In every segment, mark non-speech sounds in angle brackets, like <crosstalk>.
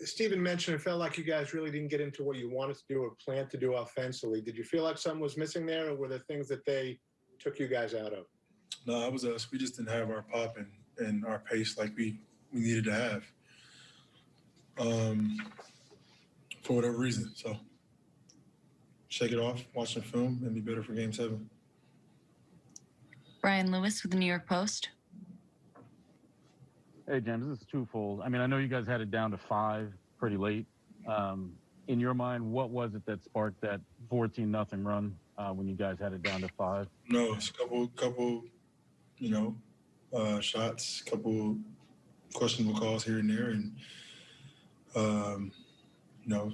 Stephen mentioned it felt like you guys really didn't get into what you wanted to do or planned to do offensively. Did you feel like something was missing there, or were there things that they took you guys out of? No, it was us. We just didn't have our pop and, and our pace like we, we needed to have. Um, for whatever reason. So shake it off, watch the film, and be better for game seven. Brian Lewis with the New York Post. Hey, James, this is twofold. I mean, I know you guys had it down to five pretty late. Um, in your mind, what was it that sparked that 14 nothing run uh, when you guys had it down to five? No, it's a couple, couple, you know, uh, shots, couple questionable calls here and there, and um, you know,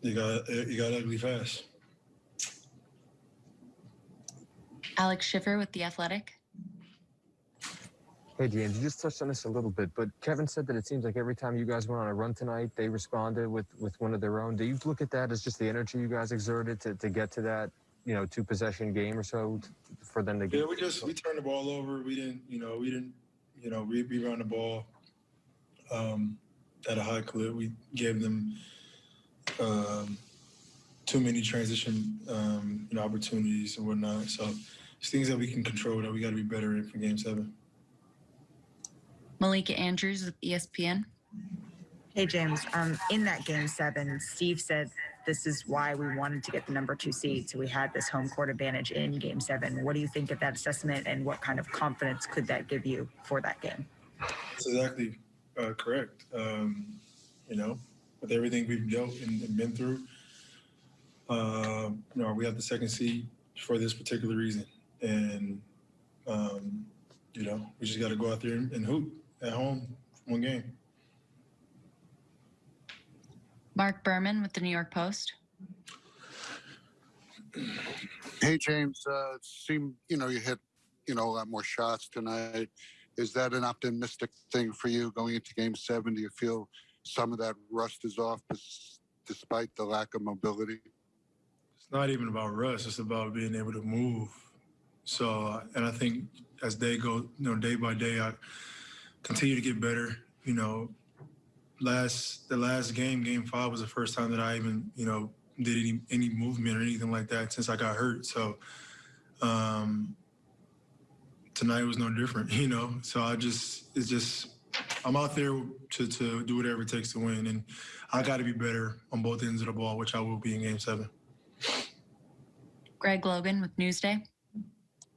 you got you got ugly fast. Alex Schiffer with The Athletic. Hey, James, you just touched on this a little bit, but Kevin said that it seems like every time you guys went on a run tonight, they responded with, with one of their own. Do you look at that as just the energy you guys exerted to, to get to that, you know, two possession game or so for them to get? Yeah, we just we turned the ball over. We didn't, you know, we didn't, you know, we we ran the ball um, at a high clip. We gave them um, too many transition, um, you know, opportunities and whatnot. So it's things that we can control that we got to be better in for Game Seven. Malika Andrews with ESPN. Hey, James. Um, in that game seven, Steve said this is why we wanted to get the number two seed. So we had this home court advantage in game seven. What do you think of that assessment and what kind of confidence could that give you for that game? That's exactly uh, correct. Um, you know, with everything we've dealt and, and been through, uh, you know, we have the second seed for this particular reason, and um, you know, we just got to go out there and, and hoop at home one game. Mark Berman with the New York Post. Hey, James. Uh, it seemed you know you hit you know a lot more shots tonight. Is that an optimistic thing for you going into Game Seven? Do you feel some of that rust is off, despite the lack of mobility? It's not even about rust; it's about being able to move. So, and I think as they go, you know, day by day, I continue to get better. You know, last the last game, game five, was the first time that I even, you know, did any any movement or anything like that since I got hurt. So, um, tonight was no different. <laughs> You know, so I just it's just I'm out there to to do whatever it takes to win, and I got to be better on both ends of the ball, which I will be in Game Seven. Greg Logan with Newsday.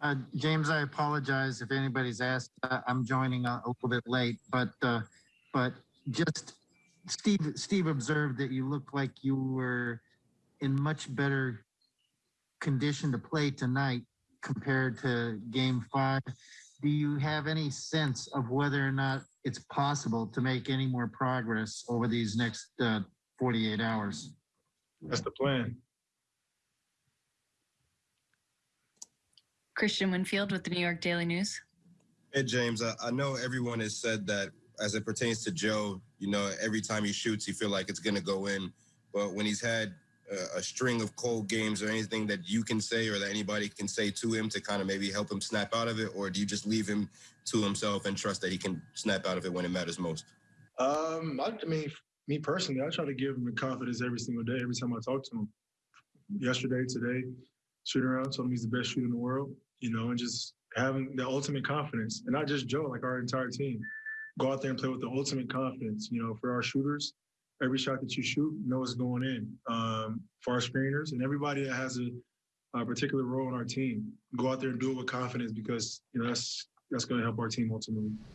Uh, James, I apologize if anybody's asked. Uh, I'm joining a, a little bit late, but uh, but just Steve Steve observed that you looked like you were in much better condition to play tonight compared to Game Five. Do you have any sense of whether or not it's possible to make any more progress over these next uh, 48 hours? That's the plan. Christian Winfield with the New York Daily News. Hey, James, I, I know everyone has said that as it pertains to Joe, you know, every time he shoots, you feel like it's going to go in. But when he's had a, a string of cold games or anything that you can say or that anybody can say to him to kind of maybe help him snap out of it, or do you just leave him to himself and trust that he can snap out of it when it matters most? Um, I, I mean, me personally, I try to give him the confidence every single day, every time I talk to him. Yesterday, today, shooting around, told him he's the best shooter in the world, you know, and just having the ultimate confidence. And not just Joe, like our entire team. Go out there and play with the ultimate confidence. You know, for our shooters, every shot that you shoot, know it's going in. Um, for our screeners and everybody that has a, a particular role in our team, go out there and do it with confidence because, you know, that's that's going to help our team ultimately.